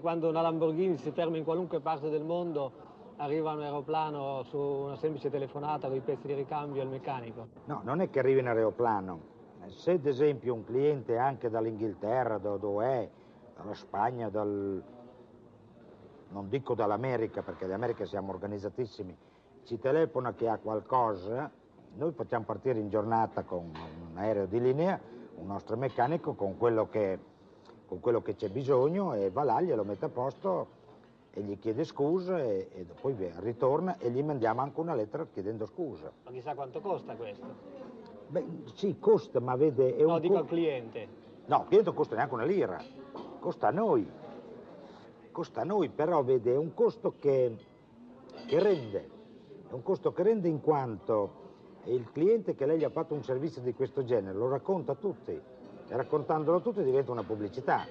quando una Lamborghini si ferma in qualunque parte del mondo arriva un aeroplano su una semplice telefonata con i pezzi di ricambio al meccanico? No, non è che arrivi in aeroplano. Se ad esempio un cliente anche dall'Inghilterra, da dove è, dalla Spagna, dal... non dico dall'America perché d'America siamo organizzatissimi, ci telefona che ha qualcosa, noi facciamo partire in giornata con un aereo di linea, un nostro meccanico con quello che, con quello che c'è bisogno e va là, glielo mette a posto e gli chiede scusa e, e poi ritorna e gli mandiamo anche una lettera chiedendo scusa. Ma chissà quanto costa questo? Beh, sì, costa, ma vede... È no, un dico al cliente. No, il cliente non costa neanche una lira, costa a noi. Costa a noi, però vede, è un costo che, che rende. È un costo che rende in quanto il cliente che lei gli ha fatto un servizio di questo genere lo racconta a tutti raccontandolo a tutti diventa una pubblicità.